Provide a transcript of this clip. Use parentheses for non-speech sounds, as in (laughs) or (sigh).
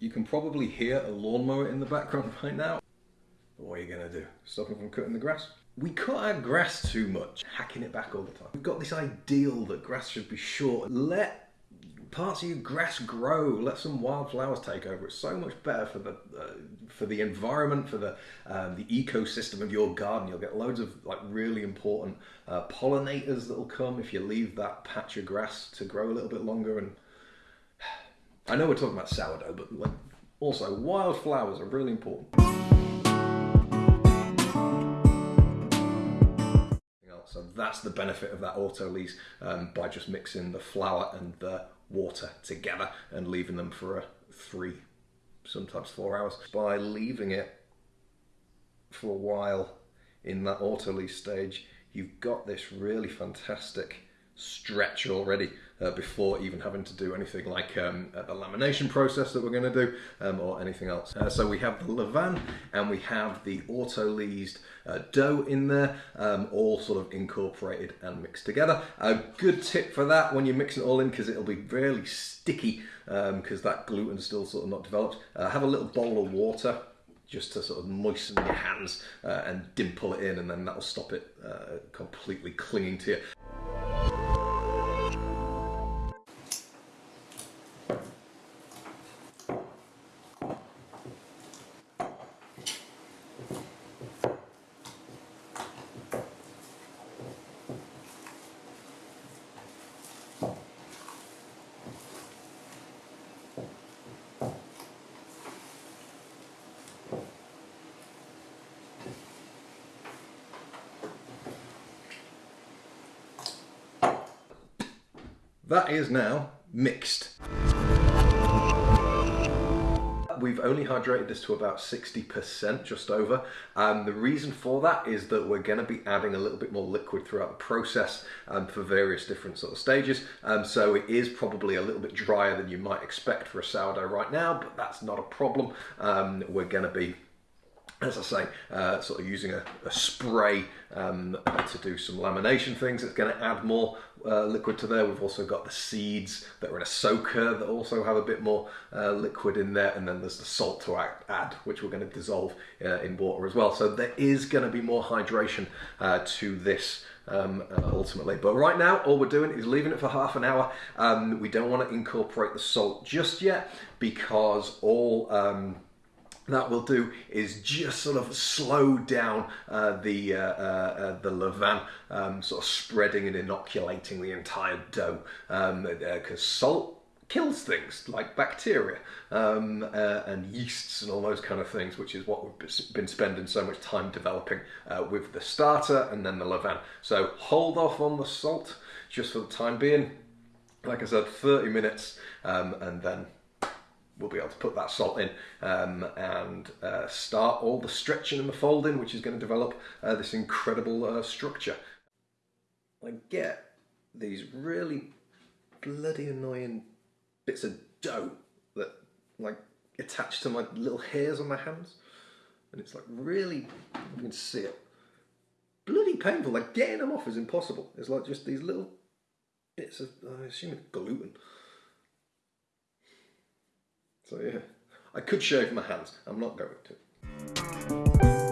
You can probably hear a lawnmower in the background (laughs) right now. What are you gonna do? Stop him from cutting the grass? We cut our grass too much, hacking it back all the time. We've got this ideal that grass should be short. Let parts of your grass grow. Let some wildflowers take over. It's so much better for the uh, for the environment, for the um, the ecosystem of your garden. You'll get loads of like really important uh, pollinators that'll come if you leave that patch of grass to grow a little bit longer. And I know we're talking about sourdough, but also wildflowers are really important. So that's the benefit of that Autolyse um, by just mixing the flour and the water together and leaving them for a three, sometimes four hours. By leaving it for a while in that Autolyse stage, you've got this really fantastic stretch already uh, before even having to do anything like um, the lamination process that we're going to do um, or anything else. Uh, so we have the levain and we have the autolysed uh, dough in there, um, all sort of incorporated and mixed together. A good tip for that when you mix it all in because it'll be fairly sticky because um, that gluten's still sort of not developed. Uh, have a little bowl of water just to sort of moisten your hands uh, and dimple it in and then that'll stop it uh, completely clinging to you. That is now mixed. We've only hydrated this to about 60%, just over. Um, the reason for that is that we're going to be adding a little bit more liquid throughout the process um, for various different sort of stages. Um, so it is probably a little bit drier than you might expect for a sourdough right now, but that's not a problem. Um, we're going to be as I say, uh, sort of using a, a spray um, to do some lamination things. It's going to add more uh, liquid to there. We've also got the seeds that are in a soaker that also have a bit more uh, liquid in there. And then there's the salt to add, which we're going to dissolve uh, in water as well. So there is going to be more hydration uh, to this um, uh, ultimately. But right now, all we're doing is leaving it for half an hour. Um, we don't want to incorporate the salt just yet because all um, that will do is just sort of slow down uh, the uh, uh, uh the levain, um, sort of spreading and inoculating the entire dough, because um, uh, salt kills things like bacteria um, uh, and yeasts and all those kind of things, which is what we've been spending so much time developing with the starter and then the levain. So hold off on the salt just for the time being. Like I said, 30 minutes um, and then we'll be able to put that salt in um, and uh, start all the stretching and the folding, which is going to develop uh, this incredible uh, structure. I get these really bloody annoying bits of dough that like attach to my little hairs on my hands. And it's like really, you can see it, bloody painful. Like getting them off is impossible. It's like just these little bits of, I assume it's gluten. So yeah, I could shave my hands. I'm not going to.